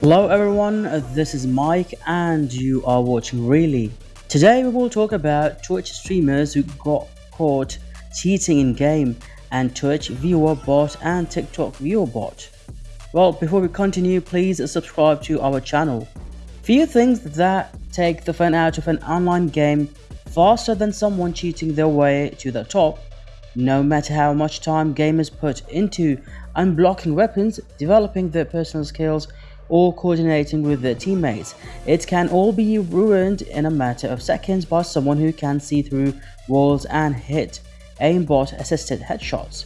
Hello everyone, this is Mike and you are watching Really. Today we will talk about Twitch streamers who got caught cheating in game and Twitch viewer bot and TikTok viewer bot. Well, before we continue, please subscribe to our channel. Few things that take the fun out of an online game faster than someone cheating their way to the top. No matter how much time gamers put into unblocking weapons, developing their personal skills, or coordinating with their teammates. It can all be ruined in a matter of seconds by someone who can see through walls and hit aimbot assisted headshots.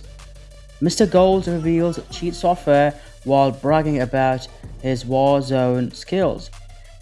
Mr. Gold reveals cheat software while bragging about his Warzone skills.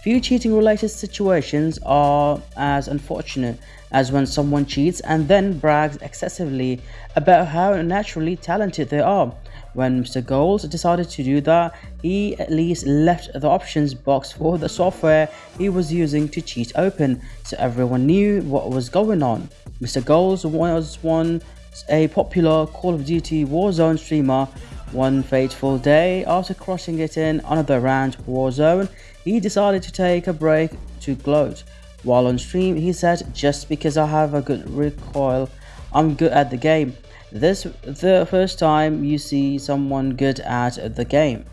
Few cheating related situations are as unfortunate as when someone cheats and then brags excessively about how naturally talented they are. When Mr. Goals decided to do that, he at least left the options box for the software he was using to cheat open, so everyone knew what was going on. Mr. Goals was once a popular Call of Duty Warzone streamer. One fateful day, after crushing it in another round Warzone, he decided to take a break to gloat. While on stream, he said, just because I have a good recoil, I'm good at the game. This the first time you see someone good at the game.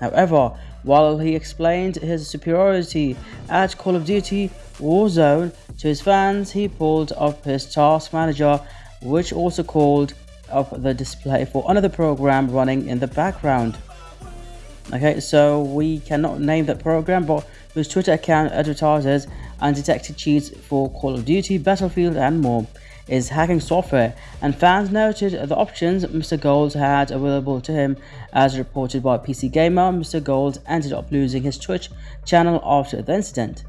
However, while he explained his superiority at Call of Duty Warzone to his fans, he pulled up his task manager, which also called up the display for another program running in the background. Okay, so we cannot name that program, but whose Twitter account advertises undetected cheats for Call of Duty, Battlefield, and more is hacking software, and fans noted the options Mr. Gold had available to him. As reported by PC Gamer, Mr. Gold ended up losing his Twitch channel after the incident.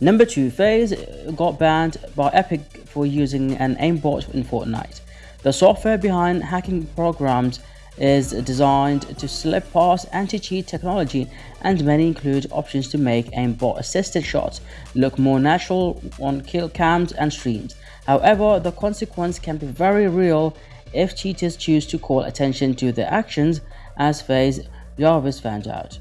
Number 2 FaZe got banned by Epic for using an aimbot in Fortnite. The software behind hacking programs is designed to slip past anti-cheat technology and many include options to make aimbot assisted shots look more natural on kill cams and streams. However, the consequence can be very real if cheaters choose to call attention to their actions as FaZe Jarvis found out.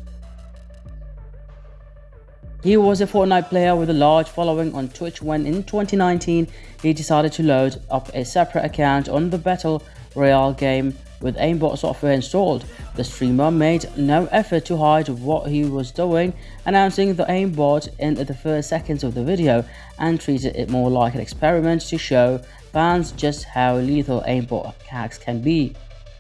He was a Fortnite player with a large following on Twitch when in 2019 he decided to load up a separate account on the Battle Royale game with aimbot software installed, the streamer made no effort to hide what he was doing, announcing the aimbot in the first seconds of the video and treated it more like an experiment to show fans just how lethal aimbot hacks can be.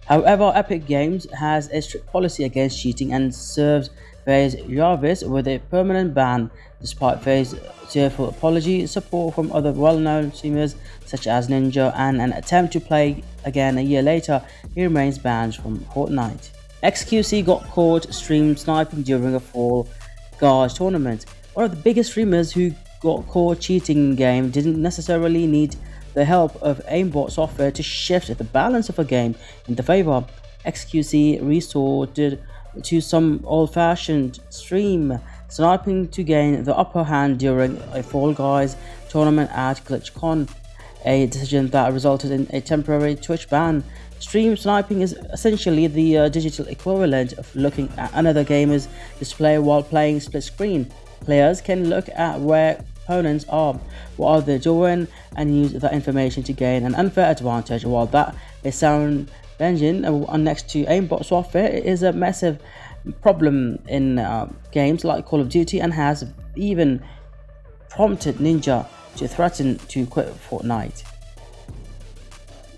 However, Epic Games has a strict policy against cheating and serves FaZe Jarvis with a permanent ban, despite FaZe tearful apology, support from other well-known streamers such as Ninja, and an attempt to play again a year later, he remains banned from Fortnite. XQC got caught stream sniping during a Fall Guys tournament. One of the biggest streamers who got caught cheating in game didn't necessarily need the help of aimbot software to shift the balance of a game in the favor. XQC resorted to some old-fashioned stream sniping to gain the upper hand during a Fall Guys tournament at GlitchCon, a decision that resulted in a temporary Twitch ban. Stream sniping is essentially the uh, digital equivalent of looking at another gamer's display while playing split screen. Players can look at where opponents are, what are they doing, and use that information to gain an unfair advantage. While that is sound engine uh, next to aimbot software is a massive problem in uh, games like Call of Duty and has even prompted Ninja to threaten to quit Fortnite.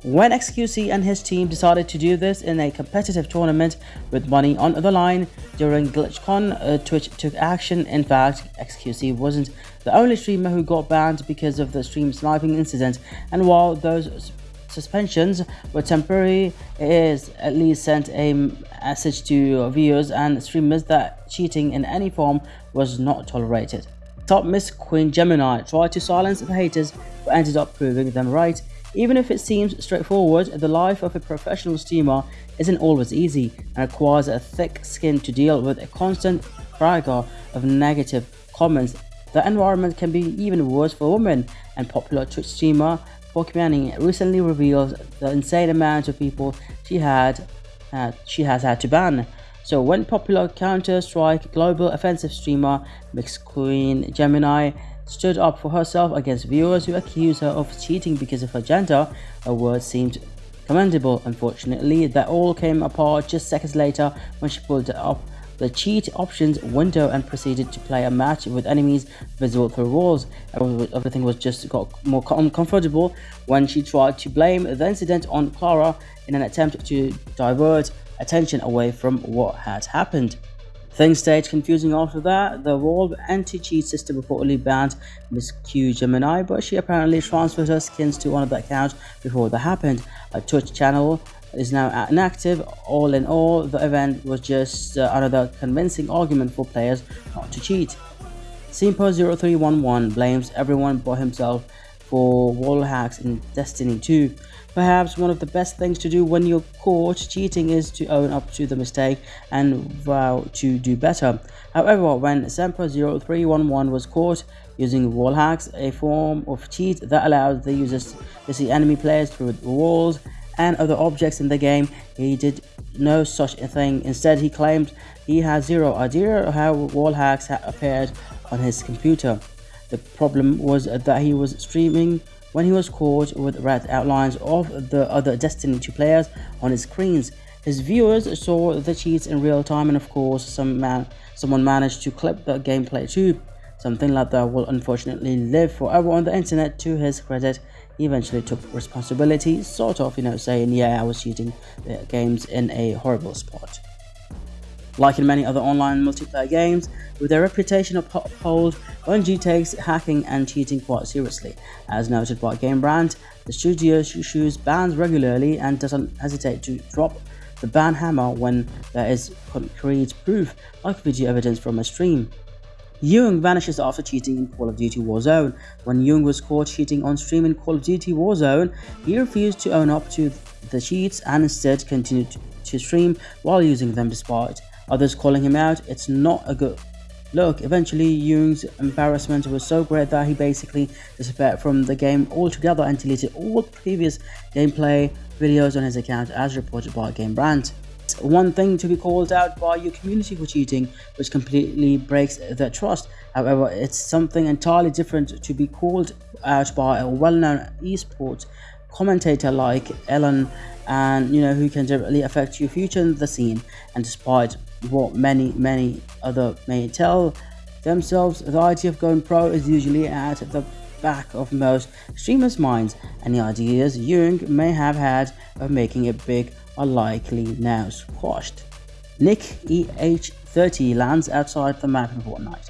When XQC and his team decided to do this in a competitive tournament with money on the line during GlitchCon, uh, Twitch took action. In fact, XQC wasn't the only streamer who got banned because of the stream sniping incident, and while those suspensions were temporary, it is at least sent a message to viewers and streamers that cheating in any form was not tolerated. Top Miss Queen Gemini tried to silence the haters but ended up proving them right. Even if it seems straightforward, the life of a professional streamer isn't always easy and requires a thick skin to deal with a constant fragor of negative comments. The environment can be even worse for women, and popular Twitch streamer Pokimane recently revealed the insane amount of people she had uh, she has had to ban. So when popular Counter-Strike global offensive streamer MixQueen Gemini stood up for herself against viewers who accused her of cheating because of her gender, her words seemed commendable. Unfortunately, that all came apart just seconds later when she pulled it up the cheat options window and proceeded to play a match with enemies visible through walls. Everything was just got more uncomfortable when she tried to blame the incident on Clara in an attempt to divert attention away from what had happened. Things stayed confusing after that. The Valve anti-cheat system reportedly banned Miss Q Gemini, but she apparently transferred her skins to another account before that happened. A Twitch channel is now inactive. All in all, the event was just uh, another convincing argument for players not to cheat. Simpo0311 blames everyone but himself for wall hacks in Destiny 2. Perhaps one of the best things to do when you're caught cheating is to own up to the mistake and vow to do better. However, when Semper0311 was caught using wall hacks, a form of cheat that allows the users to see enemy players through walls and other objects in the game, he did no such a thing. Instead, he claimed he had zero idea how wall hacks had appeared on his computer. The problem was that he was streaming when he was caught with red outlines of the other Destiny 2 players on his screens. His viewers saw the cheats in real time and of course some man, someone managed to clip the gameplay too. Something like that will unfortunately live forever on the internet to his credit. Eventually took responsibility, sort of, you know, saying, yeah, I was cheating the games in a horrible spot. Like in many other online multiplayer games, with their reputation of uphold, Bungie takes hacking and cheating quite seriously. As noted by Game Rant, the studio issues bans regularly and doesn't hesitate to drop the ban hammer when there is concrete proof, like video evidence from a stream. Young vanishes after cheating in Call of Duty Warzone. When Young was caught cheating on stream in Call of Duty Warzone, he refused to own up to the cheats and instead continued to stream while using them despite others calling him out. It's not a good look. Eventually, Young's embarrassment was so great that he basically disappeared from the game altogether and deleted all previous gameplay videos on his account as reported by Game Rant. One thing to be called out by your community for cheating, which completely breaks their trust. However, it's something entirely different to be called out by a well-known esports commentator like Ellen and you know who can directly affect your future in the scene and despite what many many other may tell themselves the idea of going pro is usually at the back of most streamers minds and the ideas Jung may have had of making it big are likely now squashed Nick EH30 lands outside the map in Fortnite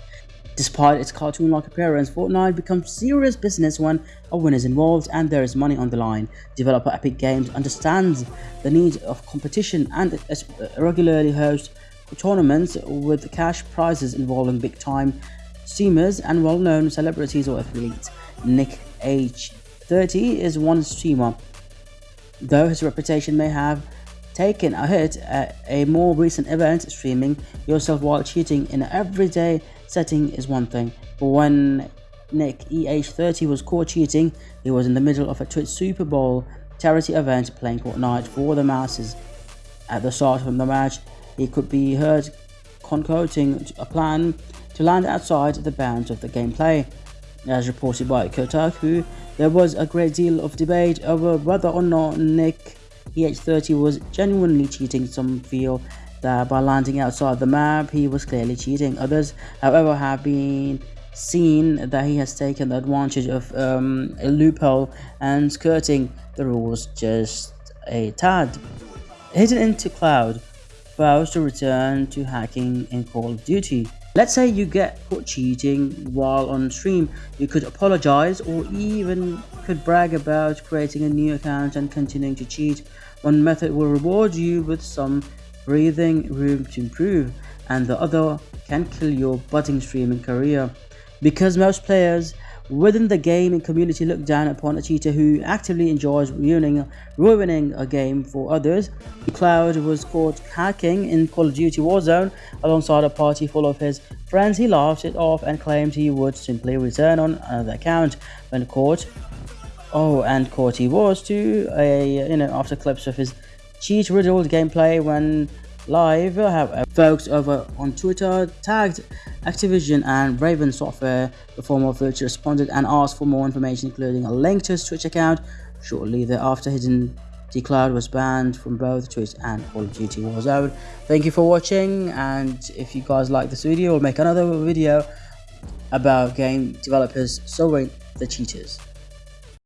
Despite its cartoon-like appearance, Fortnite becomes serious business when a win is involved and there is money on the line. Developer Epic Games understands the need of competition and uh, regularly hosts tournaments with cash prizes involving big-time streamers and well-known celebrities or athletes. Nick EH30 is one streamer, though his reputation may have taken a hit at a more recent event streaming yourself while cheating in an everyday setting is one thing, but when Nick EH30 was caught cheating, he was in the middle of a Twitch Super Bowl charity event playing Fortnite for the masses. At the start of the match, he could be heard concocting a plan to land outside the bounds of the gameplay. As reported by Kotaku, there was a great deal of debate over whether or not Nick EH30 was genuinely cheating. Some feel that by landing outside the map he was clearly cheating. Others, however, have been seen that he has taken the advantage of um, a loophole and skirting the rules just a tad. Hidden into Cloud vows to return to hacking in Call of Duty. Let's say you get caught cheating while on stream, you could apologize or even could brag about creating a new account and continuing to cheat. One method will reward you with some breathing room to improve, and the other can kill your budding streaming career. Because most players within the gaming community look down upon a cheater who actively enjoys ruining, ruining a game for others. Cloud was caught hacking in Call of Duty Warzone alongside a party full of his friends. He laughed it off and claimed he would simply return on another account when caught. Oh, and caught he was too, a, you know, after clips of his cheat riddled gameplay when live. Have uh, folks over on Twitter tagged Activision and Raven Software. The former Vulture responded and asked for more information, including a link to his Twitch account. Shortly thereafter, Hidden Cloud was banned from both Twitch and Call of Duty Warzone. Thank you for watching, and if you guys like this video, we'll make another video about game developers solving the cheaters.